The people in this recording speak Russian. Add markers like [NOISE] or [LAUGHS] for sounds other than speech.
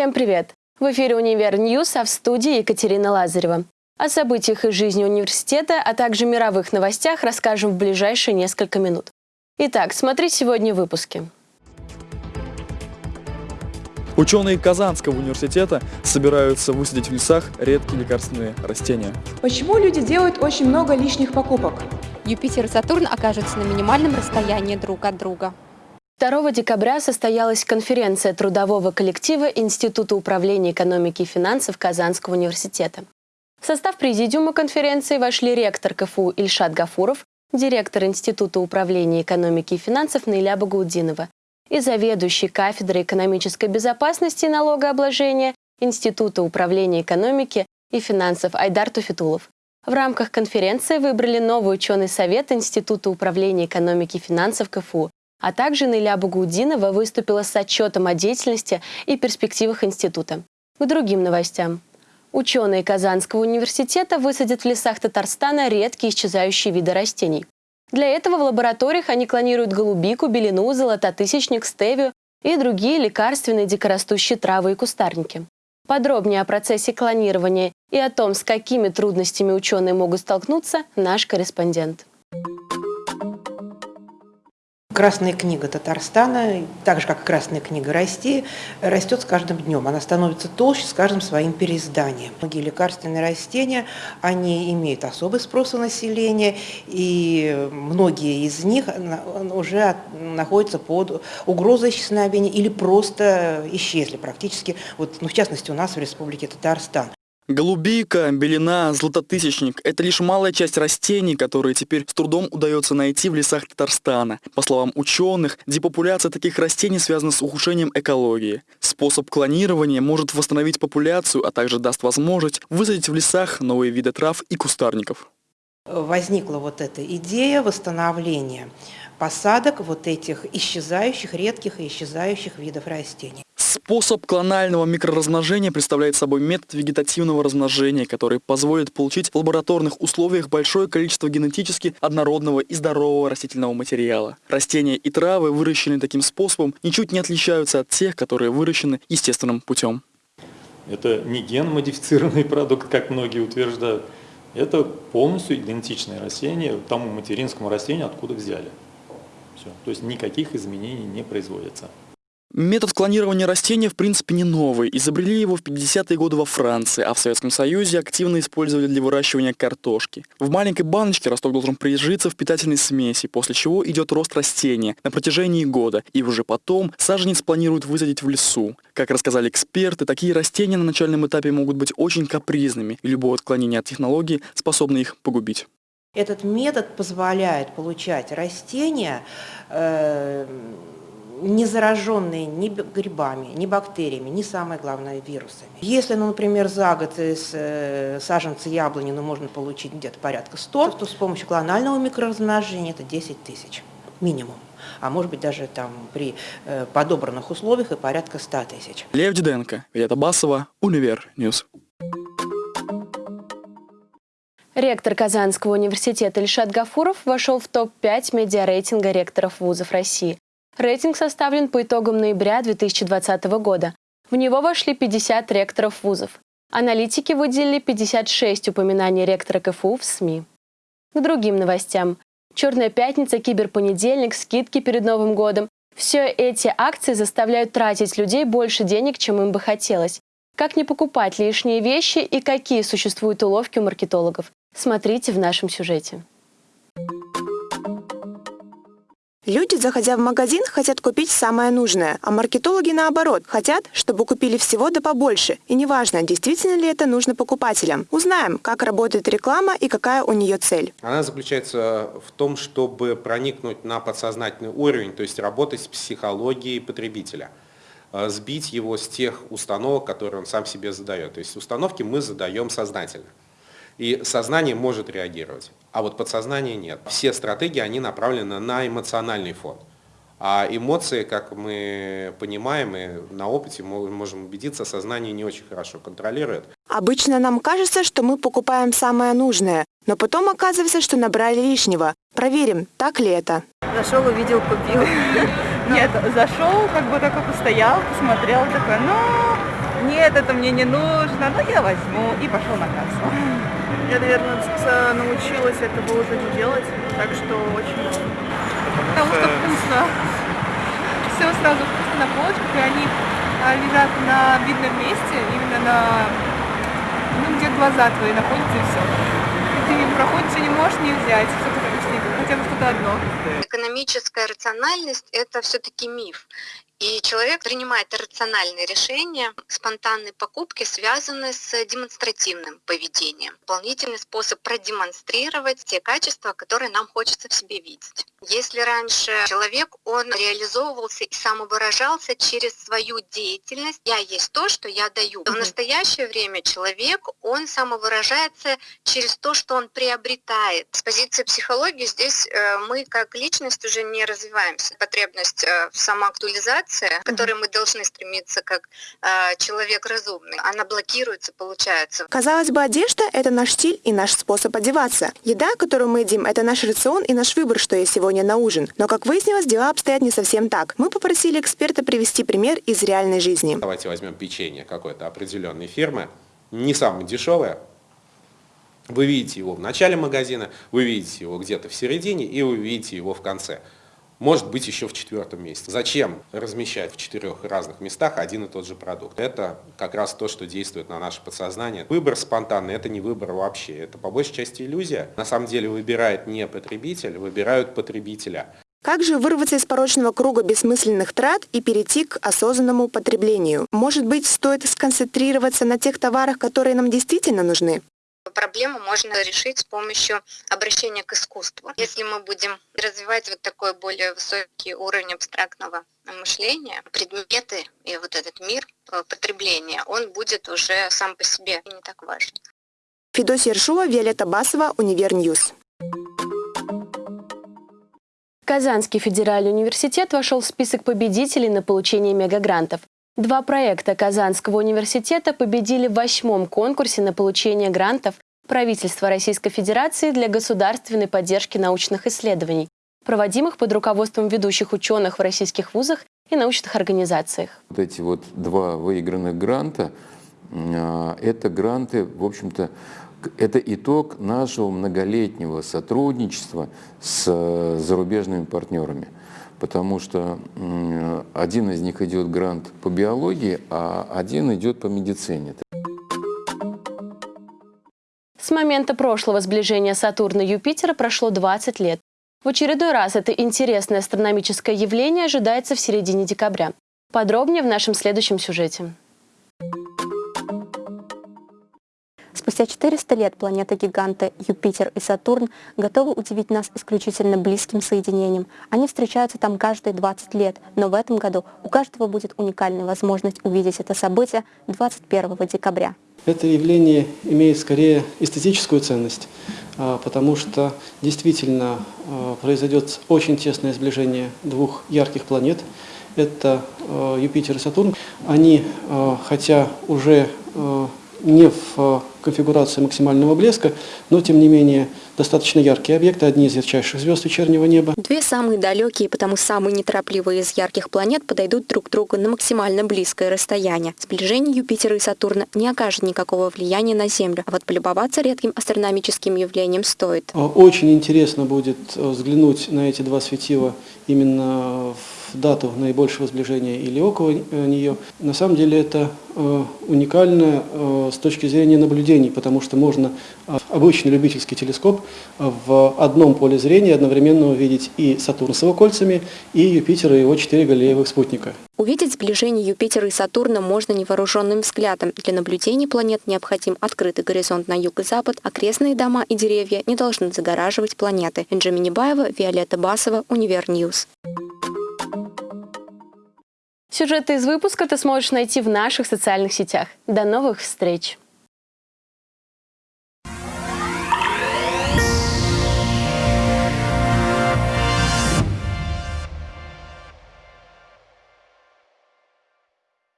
Всем привет! В эфире «Универ News», а в студии Екатерина Лазарева. О событиях из жизни университета, а также мировых новостях расскажем в ближайшие несколько минут. Итак, смотри сегодня в выпуске. Ученые Казанского университета собираются высадить в лесах редкие лекарственные растения. Почему люди делают очень много лишних покупок? Юпитер и Сатурн окажутся на минимальном расстоянии друг от друга. 2 декабря состоялась конференция трудового коллектива Института управления экономики и финансов Казанского университета. В состав президиума конференции вошли ректор КФУ Ильшат Гафуров, директор Института управления экономики и финансов Наиля Багаудинова и заведующий кафедрой экономической безопасности и налогообложения Института управления экономики и финансов Айдар Туфитулов. В рамках конференции выбрали новый ученый совет Института управления экономики и финансов КФУ, а также Наиля Багаудинова выступила с отчетом о деятельности и перспективах института. К другим новостям. Ученые Казанского университета высадят в лесах Татарстана редкие исчезающие виды растений. Для этого в лабораториях они клонируют голубику, белину, золототысячник, стевию и другие лекарственные дикорастущие травы и кустарники. Подробнее о процессе клонирования и о том, с какими трудностями ученые могут столкнуться, наш корреспондент. Красная книга Татарстана, так же как Красная книга России, растет с каждым днем. Она становится толще с каждым своим переизданием. Многие лекарственные растения, они имеют особый спрос у населения, и многие из них уже находятся под угрозой исчезновения или просто исчезли практически, вот, ну, в частности у нас в Республике Татарстан. Голубика, белина, златотысячник – это лишь малая часть растений, которые теперь с трудом удается найти в лесах Татарстана. По словам ученых, депопуляция таких растений связана с ухудшением экологии. Способ клонирования может восстановить популяцию, а также даст возможность высадить в лесах новые виды трав и кустарников. Возникла вот эта идея восстановления посадок вот этих исчезающих, редких и исчезающих видов растений. Способ клонального микроразмножения представляет собой метод вегетативного размножения, который позволит получить в лабораторных условиях большое количество генетически однородного и здорового растительного материала. Растения и травы, выращенные таким способом, ничуть не отличаются от тех, которые выращены естественным путем. Это не ген-модифицированный продукт, как многие утверждают. Это полностью идентичное растение тому материнскому растению, откуда взяли. Все. То есть никаких изменений не производится. Метод клонирования растения в принципе не новый. Изобрели его в 50-е годы во Франции, а в Советском Союзе активно использовали для выращивания картошки. В маленькой баночке росток должен прижиться в питательной смеси, после чего идет рост растения на протяжении года, и уже потом саженец планируют высадить в лесу. Как рассказали эксперты, такие растения на начальном этапе могут быть очень капризными, и любое отклонение от технологии способно их погубить. Этот метод позволяет получать растения, э не зараженные ни грибами, ни бактериями, ни самое главное вирусами. Если, ну, например, за год из э, саженца яблони ну, можно получить где-то порядка 100, то с помощью клонального микроразмножения это 10 тысяч минимум. А может быть даже там при э, подобранных условиях и порядка 100 тысяч. Лев Диденко, Вета Басова, Универ News. Ректор Казанского университета Ильшат Гафуров вошел в топ-5 медиарейтинга ректоров вузов России. Рейтинг составлен по итогам ноября 2020 года. В него вошли 50 ректоров вузов. Аналитики выделили 56 упоминаний ректора КФУ в СМИ. К другим новостям. «Черная пятница», «Киберпонедельник», скидки перед Новым годом. Все эти акции заставляют тратить людей больше денег, чем им бы хотелось. Как не покупать лишние вещи и какие существуют уловки у маркетологов? Смотрите в нашем сюжете. Люди, заходя в магазин, хотят купить самое нужное, а маркетологи наоборот, хотят, чтобы купили всего да побольше. И неважно, действительно ли это нужно покупателям. Узнаем, как работает реклама и какая у нее цель. Она заключается в том, чтобы проникнуть на подсознательный уровень, то есть работать с психологией потребителя э, сбить его с тех установок, которые он сам себе задает. То есть установки мы задаем сознательно. И сознание может реагировать, а вот подсознание нет. Все стратегии, они направлены на эмоциональный фон. А эмоции, как мы понимаем и на опыте можем убедиться, сознание не очень хорошо контролирует. Обычно нам кажется, что мы покупаем самое нужное, но потом оказывается, что набрали лишнего. Проверим, так ли это. Зашел, увидел, купил. [LAUGHS] Нет, зашел, как бы только постоял, посмотрел, такой, ну, нет, это мне не нужно, ну я возьму, и пошел на кассу. Я, наверное, научилась этого уже не делать, так что очень Потому что вкусно. Все сразу вкусно на полочках, и они а, лежат на видном месте, именно на, ну, где глаза твои находятся, и все. Ты мимо проходишь, и не можешь не взять, хотя бы что-то одно. Экономическая рациональность – это все-таки миф. И человек принимает рациональные решения. Спонтанные покупки связаны с демонстративным поведением. Дополнительный способ продемонстрировать те качества, которые нам хочется в себе видеть. Если раньше человек, он реализовывался и самовыражался через свою деятельность, я есть то, что я даю. В настоящее время человек, он самовыражается через то, что он приобретает. С позиции психологии здесь э, мы как личность уже не развиваемся. Потребность э, в самоактуализации к которой мы должны стремиться как э, человек разумный, она блокируется, получается. Казалось бы, одежда – это наш стиль и наш способ одеваться. Еда, которую мы едим, это наш рацион и наш выбор, что есть сегодня на ужин. Но, как выяснилось, дела обстоят не совсем так. Мы попросили эксперта привести пример из реальной жизни. Давайте возьмем печенье какой-то определенной фирмы, не самое дешевое, вы видите его в начале магазина, вы видите его где-то в середине и вы видите его в конце может быть еще в четвертом месте. Зачем размещать в четырех разных местах один и тот же продукт? Это как раз то, что действует на наше подсознание. Выбор спонтанный – это не выбор вообще, это по большей части иллюзия. На самом деле выбирает не потребитель, выбирают потребителя. Как же вырваться из порочного круга бессмысленных трат и перейти к осознанному потреблению? Может быть, стоит сконцентрироваться на тех товарах, которые нам действительно нужны? Проблему можно решить с помощью обращения к искусству. Если мы будем развивать вот такой более высокий уровень абстрактного мышления, предметы и вот этот мир э, потребления, он будет уже сам по себе не так важен. Федосия Ершова, Виолетта Басова, Univer News. Казанский федеральный университет вошел в список победителей на получение мегагрантов. Два проекта Казанского университета победили в восьмом конкурсе на получение грантов правительства Российской Федерации для государственной поддержки научных исследований, проводимых под руководством ведущих ученых в российских вузах и научных организациях. Вот эти вот два выигранных гранта, а, это гранты, в общем-то, это итог нашего многолетнего сотрудничества с э, зарубежными партнерами потому что один из них идет грант по биологии, а один идет по медицине. С момента прошлого сближения Сатурна и Юпитера прошло 20 лет. В очередной раз это интересное астрономическое явление ожидается в середине декабря. Подробнее в нашем следующем сюжете. Спустя 400 лет планеты-гиганты Юпитер и Сатурн готовы удивить нас исключительно близким соединением. Они встречаются там каждые 20 лет, но в этом году у каждого будет уникальная возможность увидеть это событие 21 декабря. Это явление имеет скорее эстетическую ценность, а, потому что действительно а, произойдет очень тесное сближение двух ярких планет. Это а, Юпитер и Сатурн. Они, хотя уже не в э, конфигурации максимального блеска, но тем не менее достаточно яркие объекты, одни из ярчайших звезд вечернего неба. Две самые далекие, потому самые неторопливые из ярких планет подойдут друг к другу на максимально близкое расстояние. Сближение Юпитера и Сатурна не окажет никакого влияния на Землю, а вот полюбоваться редким астрономическим явлением стоит. Очень интересно будет э, взглянуть на эти два светила именно в дату наибольшего сближения или около э, нее. На самом деле это э, уникально э, с точки зрения наблюдений, потому что можно обычный любительский телескоп в одном поле зрения одновременно увидеть и Сатурн с его кольцами, и Юпитер и его четыре галлеевых спутника. Увидеть сближение Юпитера и Сатурна можно невооруженным взглядом. Для наблюдений планет необходим открытый горизонт на юг и запад, окрестные дома и деревья не должны загораживать планеты. Энджи Минибаева, Виолетта Басова, Univer News. Сюжеты из выпуска ты сможешь найти в наших социальных сетях. До новых встреч!